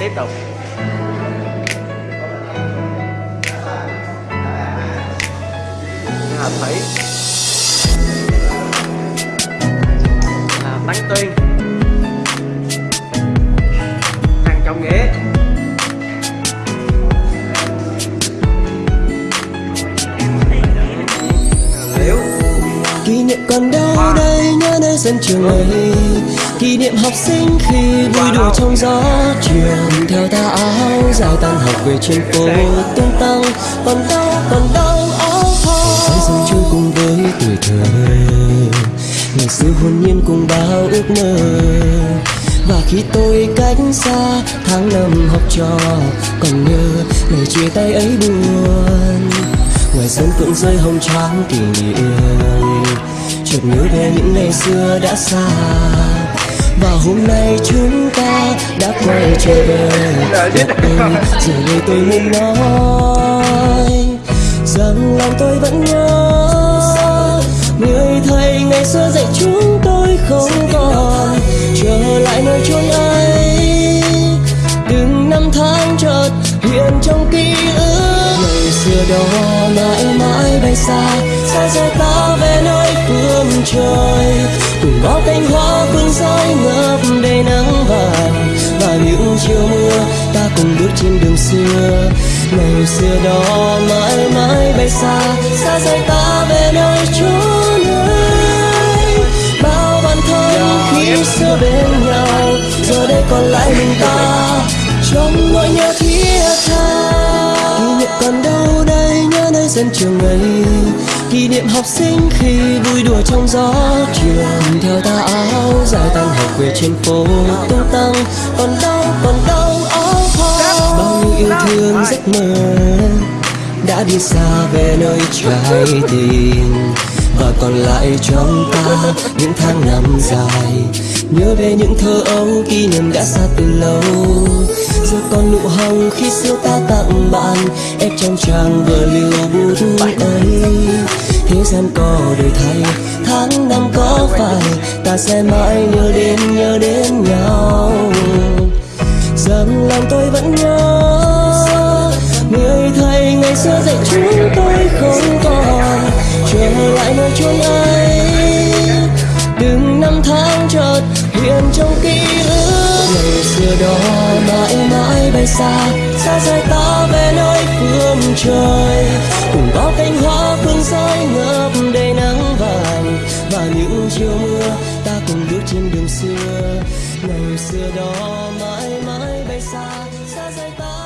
tiếp tục. Hà Thủy. À, bánh Tuyên. Kỷ niệm còn đâu đây nhớ nơi sân trường ấy. Kỷ niệm học sinh khi vui đùa trong gió trường Theo tà áo dài tan học về trên phố tung tăng. Còn đâu còn đâu áo hoa Sáng sớm trôi cùng với tuổi thơ. Ngày xưa hồn nhiên cùng bao ước mơ. Và khi tôi cách xa tháng năm học trò Còn nhớ lời chia tay ấy buồn. Ngoài sân cũng rơi hồng trắng kỷ niệm nhớ về những ngày xưa đã xa. Và hôm nay chúng ta đã quay trở về. Và tôi giờ đây tôi muốn nói Rằng lòng tôi vẫn nhớ. Người thầy ngày xưa dạy chúng tôi không còn. Trở lại nơi chốn ấy. Từng năm tháng chợt hiện trong ký ức. Ngày xưa đó mãi mãi bay xa. Xa rời ta về nơi trời Cùng bao cánh hoa phương rơi ngập đầy nắng vàng. Và những chiều mưa ta cùng bước trên đường xưa. Ngày xưa đó mãi mãi bay xa Xa rời ta về nơi chốn ấy Bao bạn thân khi xưa bên nhau Giờ đây còn lại mình ta. Trong nỗi nhớ thiết tha Kỷ niệm còn đâu đây nhớ nơi sân trường ấy Kỷ niệm học sinh khi vui đùa trong gió trường Theo ta áo dài tan học về trên phố tung tăng. Còn đâu còn đâu áo khoác, Bao nhiêu yêu thương giấc mơ đã đi xa về nơi trái tim. Và còn lại trong ta những tháng năm dài nhớ về những thơ ấu kỷ niệm đã xa từ lâu. Giờ còn nụ hồng khi xưa ta tặng bạn ép trong trang vừa lưu bút ấy. Thế gian có đổi thay tháng năm có phải ta sẽ mãi nhớ đến nhớ đến nhau. Rằng lòng tôi vẫn nhớ Người thầy ngày xưa dạy chúng tôi không còn. Trở lại nơi chốn ấy năm tháng chợt hiện trong ký ức. Ngày xưa đó mãi mãi bay xa Xa rời ta về nơi phương trời. Cùng bao cánh hoa phương rơi ngập đầy nắng vàng, Và những chiều mưa ta cùng bước trên đường xưa. Ngày xưa đó mãi mãi bay xa xa rời ta